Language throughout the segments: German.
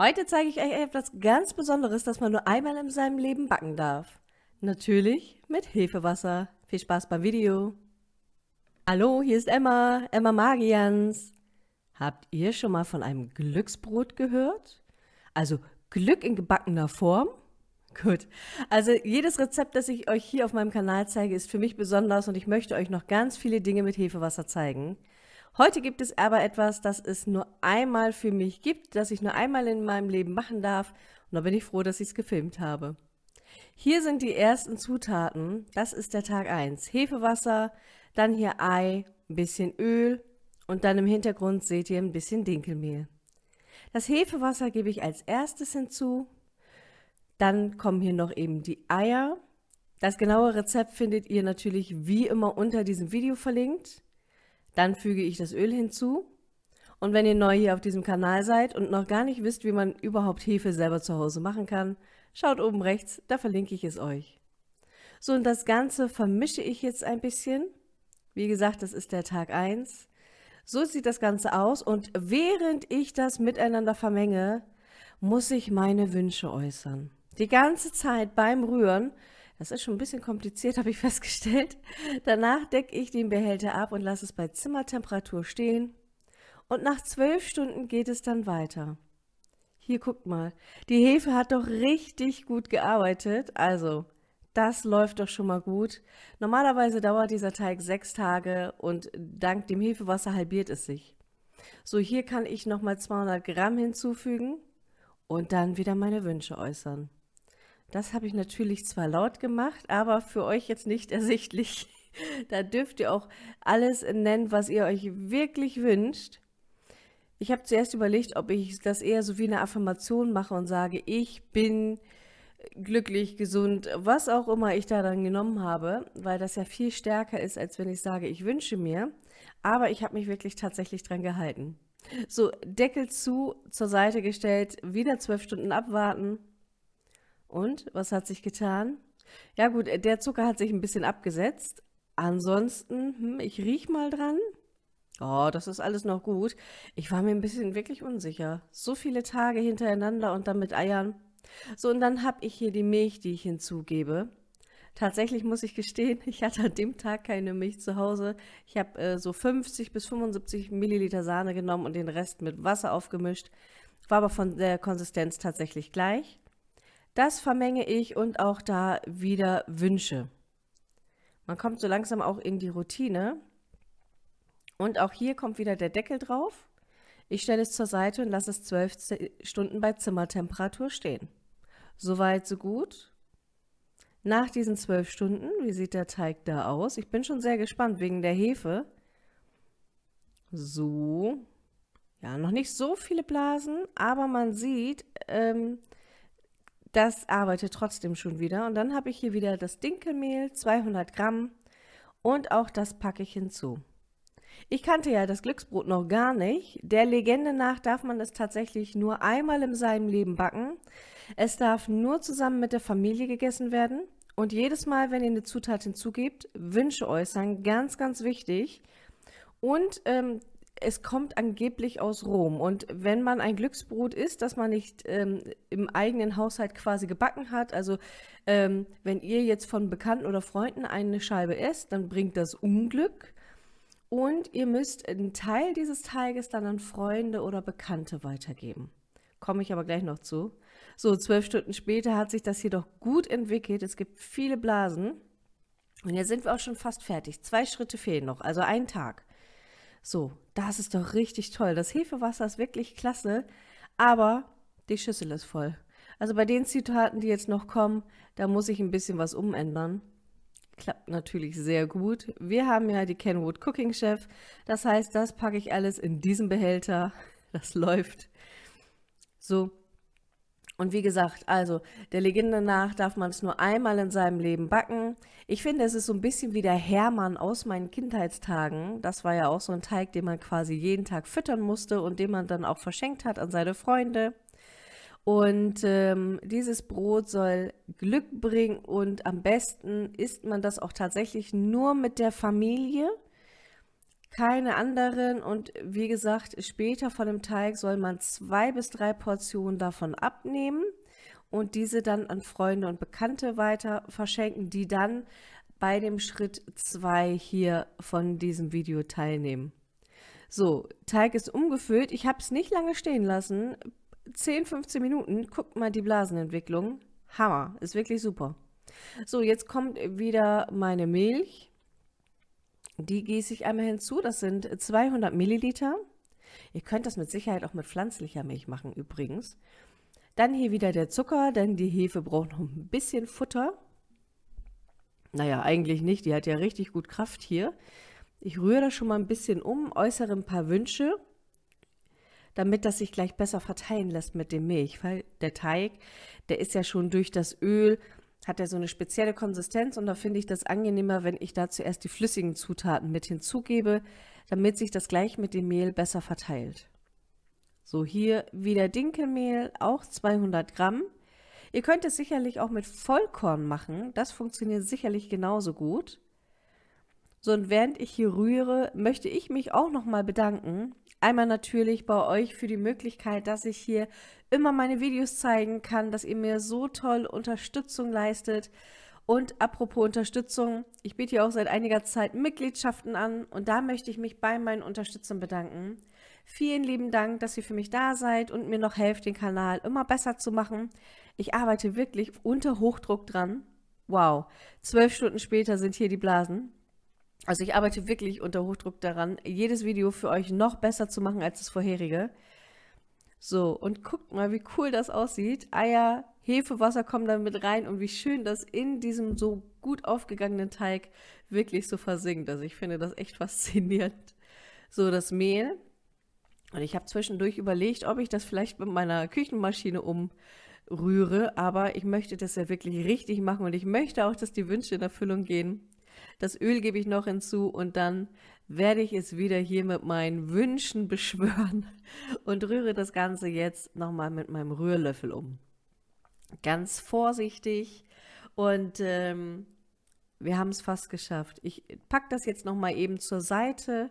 Heute zeige ich euch etwas ganz Besonderes, das man nur einmal in seinem Leben backen darf. Natürlich mit Hefewasser. Viel Spaß beim Video. Hallo, hier ist Emma, Emma Magians. Habt ihr schon mal von einem Glücksbrot gehört? Also Glück in gebackener Form? Gut, also jedes Rezept, das ich euch hier auf meinem Kanal zeige, ist für mich besonders und ich möchte euch noch ganz viele Dinge mit Hefewasser zeigen. Heute gibt es aber etwas, das es nur einmal für mich gibt, das ich nur einmal in meinem Leben machen darf. Und da bin ich froh, dass ich es gefilmt habe. Hier sind die ersten Zutaten. Das ist der Tag 1. Hefewasser, dann hier Ei, ein bisschen Öl und dann im Hintergrund seht ihr ein bisschen Dinkelmehl. Das Hefewasser gebe ich als erstes hinzu. Dann kommen hier noch eben die Eier. Das genaue Rezept findet ihr natürlich wie immer unter diesem Video verlinkt. Dann füge ich das Öl hinzu. Und wenn ihr neu hier auf diesem Kanal seid und noch gar nicht wisst, wie man überhaupt Hefe selber zu Hause machen kann, schaut oben rechts, da verlinke ich es euch. So, und das Ganze vermische ich jetzt ein bisschen. Wie gesagt, das ist der Tag 1. So sieht das Ganze aus und während ich das miteinander vermenge, muss ich meine Wünsche äußern. Die ganze Zeit beim Rühren das ist schon ein bisschen kompliziert, habe ich festgestellt. Danach decke ich den Behälter ab und lasse es bei Zimmertemperatur stehen. Und nach zwölf Stunden geht es dann weiter. Hier guckt mal, die Hefe hat doch richtig gut gearbeitet. Also, das läuft doch schon mal gut. Normalerweise dauert dieser Teig sechs Tage und dank dem Hefewasser halbiert es sich. So, hier kann ich nochmal 200 Gramm hinzufügen und dann wieder meine Wünsche äußern. Das habe ich natürlich zwar laut gemacht, aber für euch jetzt nicht ersichtlich. da dürft ihr auch alles nennen, was ihr euch wirklich wünscht. Ich habe zuerst überlegt, ob ich das eher so wie eine Affirmation mache und sage, ich bin glücklich, gesund, was auch immer ich da dann genommen habe, weil das ja viel stärker ist, als wenn ich sage, ich wünsche mir. Aber ich habe mich wirklich tatsächlich dran gehalten. So, Deckel zu, zur Seite gestellt, wieder zwölf Stunden abwarten und was hat sich getan? Ja gut, der Zucker hat sich ein bisschen abgesetzt. Ansonsten, hm, ich riech mal dran. Oh, das ist alles noch gut. Ich war mir ein bisschen wirklich unsicher. So viele Tage hintereinander und dann mit Eiern. So, und dann habe ich hier die Milch, die ich hinzugebe. Tatsächlich muss ich gestehen, ich hatte an dem Tag keine Milch zu Hause. Ich habe äh, so 50 bis 75 Milliliter Sahne genommen und den Rest mit Wasser aufgemischt. War aber von der Konsistenz tatsächlich gleich. Das vermenge ich und auch da wieder Wünsche. Man kommt so langsam auch in die Routine. Und auch hier kommt wieder der Deckel drauf. Ich stelle es zur Seite und lasse es zwölf Stunden bei Zimmertemperatur stehen. Soweit, so gut. Nach diesen zwölf Stunden, wie sieht der Teig da aus? Ich bin schon sehr gespannt wegen der Hefe. So. Ja, noch nicht so viele Blasen, aber man sieht, ähm, das arbeitet trotzdem schon wieder. Und dann habe ich hier wieder das Dinkelmehl, 200 Gramm. Und auch das packe ich hinzu. Ich kannte ja das Glücksbrot noch gar nicht. Der Legende nach darf man es tatsächlich nur einmal in seinem Leben backen. Es darf nur zusammen mit der Familie gegessen werden. Und jedes Mal, wenn ihr eine Zutat hinzugebt, Wünsche äußern, ganz, ganz wichtig. Und ähm, es kommt angeblich aus Rom. Und wenn man ein Glücksbrot isst, das man nicht ähm, im eigenen Haushalt quasi gebacken hat, also ähm, wenn ihr jetzt von Bekannten oder Freunden eine Scheibe esst, dann bringt das Unglück. Und ihr müsst einen Teil dieses Teiges dann an Freunde oder Bekannte weitergeben. Komme ich aber gleich noch zu. So, zwölf Stunden später hat sich das jedoch gut entwickelt. Es gibt viele Blasen. Und jetzt sind wir auch schon fast fertig. Zwei Schritte fehlen noch, also ein Tag. So, das ist doch richtig toll. Das Hefewasser ist wirklich klasse, aber die Schüssel ist voll. Also bei den Zitaten, die jetzt noch kommen, da muss ich ein bisschen was umändern. Klappt natürlich sehr gut. Wir haben ja die Kenwood Cooking Chef. Das heißt, das packe ich alles in diesen Behälter. Das läuft. So, und wie gesagt, also der Legende nach darf man es nur einmal in seinem Leben backen. Ich finde, es ist so ein bisschen wie der Hermann aus meinen Kindheitstagen. Das war ja auch so ein Teig, den man quasi jeden Tag füttern musste und den man dann auch verschenkt hat an seine Freunde. Und ähm, dieses Brot soll Glück bringen und am besten isst man das auch tatsächlich nur mit der Familie. Keine anderen und wie gesagt, später von dem Teig soll man zwei bis drei Portionen davon abnehmen und diese dann an Freunde und Bekannte weiter verschenken, die dann bei dem Schritt 2 hier von diesem Video teilnehmen. So, Teig ist umgefüllt. Ich habe es nicht lange stehen lassen. 10, 15 Minuten. Guckt mal die Blasenentwicklung. Hammer. Ist wirklich super. So, jetzt kommt wieder meine Milch. Die gieße ich einmal hinzu. Das sind 200 Milliliter. Ihr könnt das mit Sicherheit auch mit pflanzlicher Milch machen übrigens. Dann hier wieder der Zucker, denn die Hefe braucht noch ein bisschen Futter. Naja, eigentlich nicht, die hat ja richtig gut Kraft hier. Ich rühre das schon mal ein bisschen um, äußere ein paar Wünsche, damit das sich gleich besser verteilen lässt mit dem Milch, weil der Teig, der ist ja schon durch das Öl, hat er so eine spezielle Konsistenz und da finde ich das angenehmer, wenn ich da zuerst die flüssigen Zutaten mit hinzugebe, damit sich das gleich mit dem Mehl besser verteilt. So, hier wieder Dinkelmehl, auch 200 Gramm. Ihr könnt es sicherlich auch mit Vollkorn machen, das funktioniert sicherlich genauso gut. So, und während ich hier rühre, möchte ich mich auch nochmal bedanken. Einmal natürlich bei euch für die Möglichkeit, dass ich hier immer meine Videos zeigen kann, dass ihr mir so toll Unterstützung leistet. Und apropos Unterstützung, ich biete hier auch seit einiger Zeit Mitgliedschaften an und da möchte ich mich bei meinen Unterstützern bedanken. Vielen lieben Dank, dass ihr für mich da seid und mir noch helft, den Kanal immer besser zu machen. Ich arbeite wirklich unter Hochdruck dran. Wow, zwölf Stunden später sind hier die Blasen. Also ich arbeite wirklich unter Hochdruck daran, jedes Video für euch noch besser zu machen als das vorherige. So, und guckt mal, wie cool das aussieht. Eier, Hefewasser kommen dann mit rein und wie schön das in diesem so gut aufgegangenen Teig wirklich so versinkt. Also ich finde das echt faszinierend. So, das Mehl und ich habe zwischendurch überlegt, ob ich das vielleicht mit meiner Küchenmaschine umrühre, aber ich möchte das ja wirklich richtig machen und ich möchte auch, dass die Wünsche in Erfüllung gehen. Das Öl gebe ich noch hinzu und dann werde ich es wieder hier mit meinen Wünschen beschwören und rühre das Ganze jetzt nochmal mit meinem Rührlöffel um. Ganz vorsichtig und ähm, wir haben es fast geschafft. Ich packe das jetzt nochmal eben zur Seite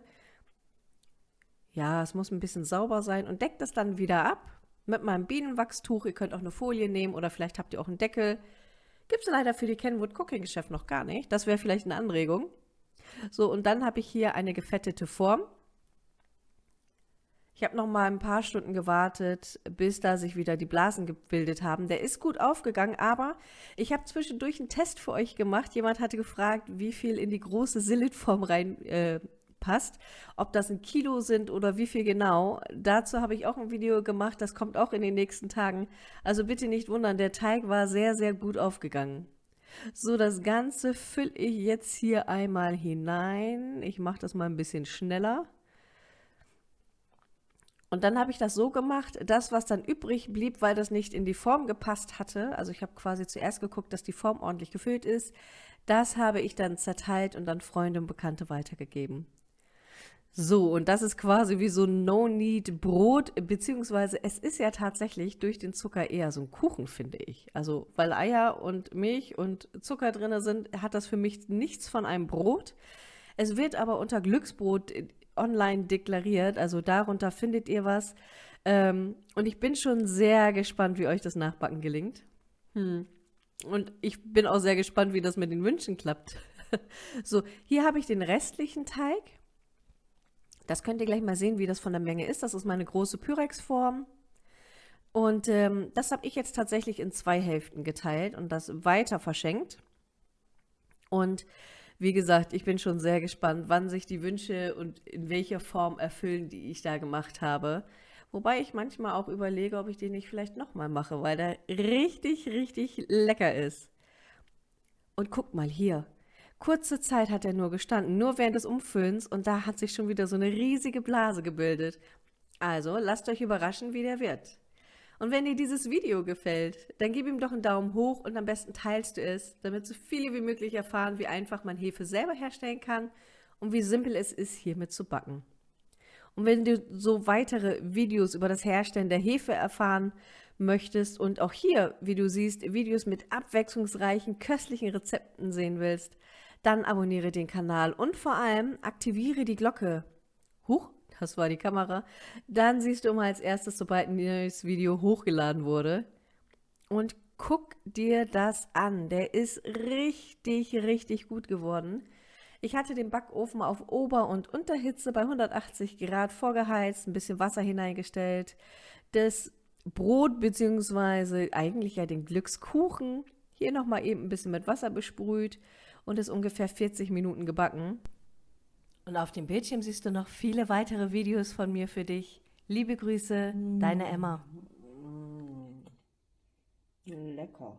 ja, es muss ein bisschen sauber sein und deckt das dann wieder ab mit meinem Bienenwachstuch. Ihr könnt auch eine Folie nehmen oder vielleicht habt ihr auch einen Deckel. Gibt es leider für die Kenwood Cooking Geschäft noch gar nicht. Das wäre vielleicht eine Anregung. So, und dann habe ich hier eine gefettete Form. Ich habe noch mal ein paar Stunden gewartet, bis da sich wieder die Blasen gebildet haben. Der ist gut aufgegangen, aber ich habe zwischendurch einen Test für euch gemacht. Jemand hatte gefragt, wie viel in die große Silitform rein äh, passt. Ob das ein Kilo sind oder wie viel genau, dazu habe ich auch ein Video gemacht, das kommt auch in den nächsten Tagen. Also bitte nicht wundern, der Teig war sehr, sehr gut aufgegangen. So, das Ganze fülle ich jetzt hier einmal hinein. Ich mache das mal ein bisschen schneller. Und dann habe ich das so gemacht, das, was dann übrig blieb, weil das nicht in die Form gepasst hatte, also ich habe quasi zuerst geguckt, dass die Form ordentlich gefüllt ist, das habe ich dann zerteilt und dann Freunde und Bekannte weitergegeben. So, und das ist quasi wie so ein No-Need-Brot, beziehungsweise es ist ja tatsächlich durch den Zucker eher so ein Kuchen, finde ich. Also, weil Eier und Milch und Zucker drin sind, hat das für mich nichts von einem Brot. Es wird aber unter Glücksbrot online deklariert, also darunter findet ihr was. Ähm, und ich bin schon sehr gespannt, wie euch das Nachbacken gelingt. Hm. Und ich bin auch sehr gespannt, wie das mit den Wünschen klappt. so, hier habe ich den restlichen Teig. Das könnt ihr gleich mal sehen, wie das von der Menge ist. Das ist meine große Pyrex-Form. Und ähm, das habe ich jetzt tatsächlich in zwei Hälften geteilt und das weiter verschenkt. Und wie gesagt, ich bin schon sehr gespannt, wann sich die Wünsche und in welcher Form erfüllen, die ich da gemacht habe. Wobei ich manchmal auch überlege, ob ich den nicht vielleicht nochmal mache, weil der richtig, richtig lecker ist. Und guckt mal hier, Kurze Zeit hat er nur gestanden, nur während des Umfüllens und da hat sich schon wieder so eine riesige Blase gebildet. Also lasst euch überraschen, wie der wird. Und wenn dir dieses Video gefällt, dann gib ihm doch einen Daumen hoch und am besten teilst du es, damit so viele wie möglich erfahren, wie einfach man Hefe selber herstellen kann und wie simpel es ist, hiermit zu backen. Und wenn du so weitere Videos über das Herstellen der Hefe erfahren möchtest und auch hier, wie du siehst, Videos mit abwechslungsreichen, köstlichen Rezepten sehen willst, dann abonniere den Kanal und vor allem aktiviere die Glocke. Huch, das war die Kamera. Dann siehst du immer als erstes, sobald ein neues Video hochgeladen wurde. Und guck dir das an. Der ist richtig, richtig gut geworden. Ich hatte den Backofen auf Ober- und Unterhitze bei 180 Grad vorgeheizt, ein bisschen Wasser hineingestellt, das Brot bzw. eigentlich ja den Glückskuchen hier nochmal eben ein bisschen mit Wasser besprüht und ist ungefähr 40 Minuten gebacken. Und auf dem Bildschirm siehst du noch viele weitere Videos von mir für dich. Liebe Grüße, deine Emma. Lecker.